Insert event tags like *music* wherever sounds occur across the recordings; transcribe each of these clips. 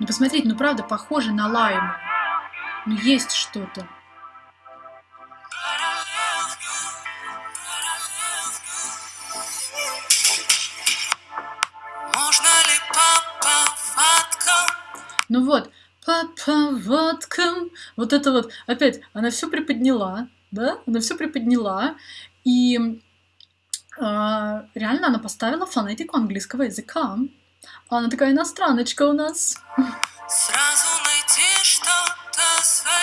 Ну, посмотрите, ну, правда, похоже на лайму. Ну, есть что-то. Ну вот, по поводкам. Вот это вот, опять, она все приподняла, да, она все приподняла, и э, реально она поставила фонетику английского языка. Она такая иностраночка у нас. Сразу найти что-то свое.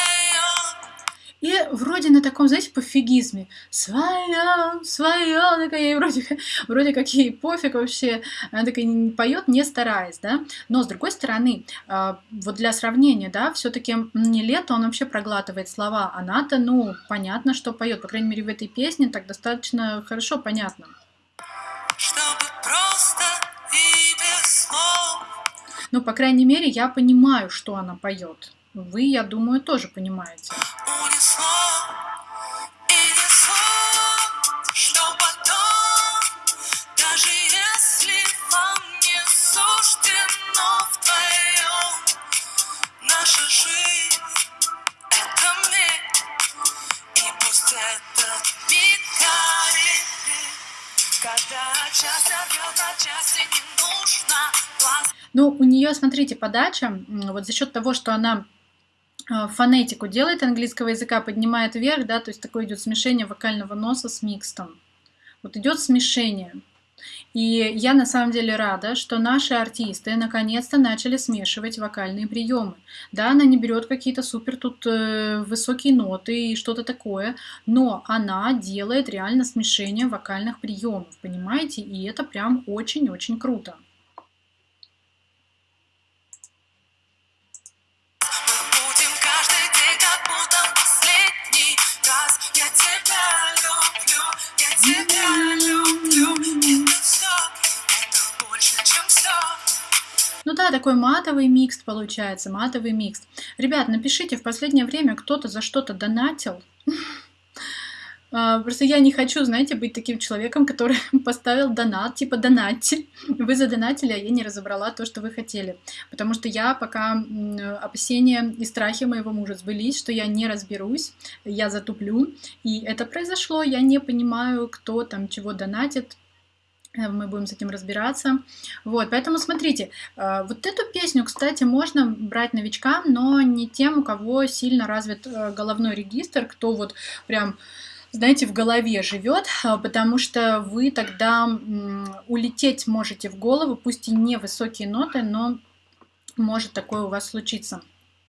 И вроде на таком, знаете, пофигизме. Свое, свое, такая, ей вроде, вроде как ей пофиг вообще. Она такая поет, не стараясь, да. Но с другой стороны, а, вот для сравнения, да, все-таки не лето, он вообще проглатывает слова. Она-то, ну, понятно, что поет. По крайней мере, в этой песне так достаточно хорошо понятно. Ну, по крайней мере, я понимаю, что она поет. Вы, я думаю, тоже понимаете. Ну, у нее, смотрите, подача, вот за счет того, что она а, фонетику делает английского языка, поднимает вверх, да, то есть такое идет смешение вокального носа с микстом. Вот идет смешение. И я на самом деле рада, что наши артисты наконец-то начали смешивать вокальные приемы. Да, она не берет какие-то супер тут э, высокие ноты и что-то такое, но она делает реально смешение вокальных приемов, понимаете? И это прям очень-очень круто. Ну да, такой матовый микс получается, матовый микс. Ребят, напишите, в последнее время кто-то за что-то донатил. *laughs* А, просто я не хочу, знаете, быть таким человеком, который *laughs* поставил донат, типа донатьте. *laughs* Вы задонатили, а я не разобрала то, что вы хотели. Потому что я пока опасения и страхи моего мужа сбылись, что я не разберусь, я затуплю. И это произошло, я не понимаю, кто там чего донатит, мы будем с этим разбираться. Вот, поэтому смотрите, э, вот эту песню, кстати, можно брать новичкам, но не тем, у кого сильно развит э, головной регистр, кто вот прям знаете, в голове живет, потому что вы тогда улететь можете в голову, пусть и не высокие ноты, но может такое у вас случиться.